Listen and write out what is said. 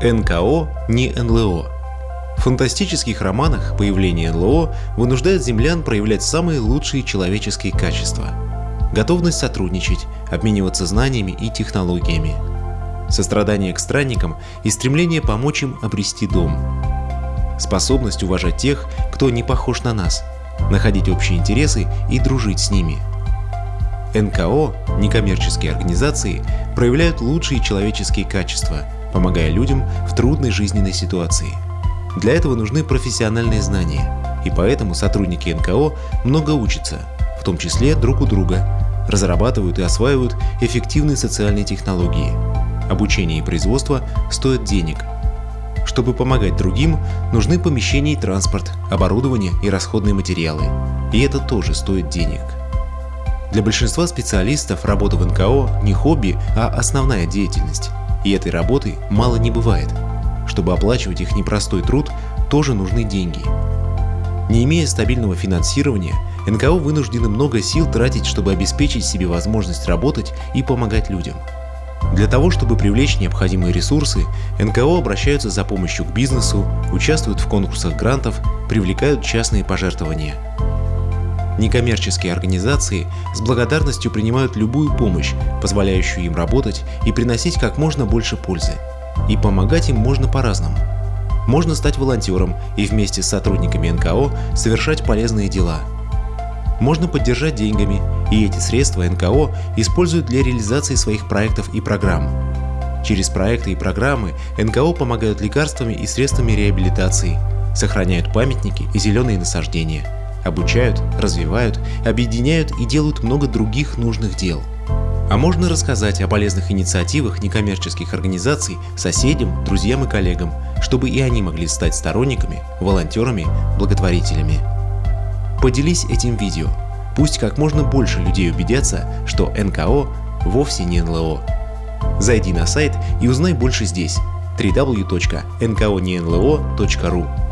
НКО не НЛО. В фантастических романах появление НЛО вынуждает землян проявлять самые лучшие человеческие качества. Готовность сотрудничать, обмениваться знаниями и технологиями. Сострадание к странникам и стремление помочь им обрести дом. Способность уважать тех, кто не похож на нас, находить общие интересы и дружить с ними. НКО, некоммерческие организации, проявляют лучшие человеческие качества – помогая людям в трудной жизненной ситуации. Для этого нужны профессиональные знания, и поэтому сотрудники НКО много учатся, в том числе друг у друга, разрабатывают и осваивают эффективные социальные технологии. Обучение и производство стоят денег. Чтобы помогать другим, нужны помещения и транспорт, оборудование и расходные материалы. И это тоже стоит денег. Для большинства специалистов работа в НКО не хобби, а основная деятельность. И этой работы мало не бывает. Чтобы оплачивать их непростой труд, тоже нужны деньги. Не имея стабильного финансирования, НКО вынуждены много сил тратить, чтобы обеспечить себе возможность работать и помогать людям. Для того, чтобы привлечь необходимые ресурсы, НКО обращаются за помощью к бизнесу, участвуют в конкурсах грантов, привлекают частные пожертвования – Некоммерческие организации с благодарностью принимают любую помощь, позволяющую им работать и приносить как можно больше пользы. И помогать им можно по-разному. Можно стать волонтером и вместе с сотрудниками НКО совершать полезные дела. Можно поддержать деньгами, и эти средства НКО используют для реализации своих проектов и программ. Через проекты и программы НКО помогают лекарствами и средствами реабилитации, сохраняют памятники и зеленые насаждения – обучают, развивают, объединяют и делают много других нужных дел. А можно рассказать о полезных инициативах некоммерческих организаций соседям, друзьям и коллегам, чтобы и они могли стать сторонниками, волонтерами, благотворителями. Поделись этим видео. Пусть как можно больше людей убедятся, что НКО вовсе не НЛО. Зайди на сайт и узнай больше здесь www.nkonenlo.ru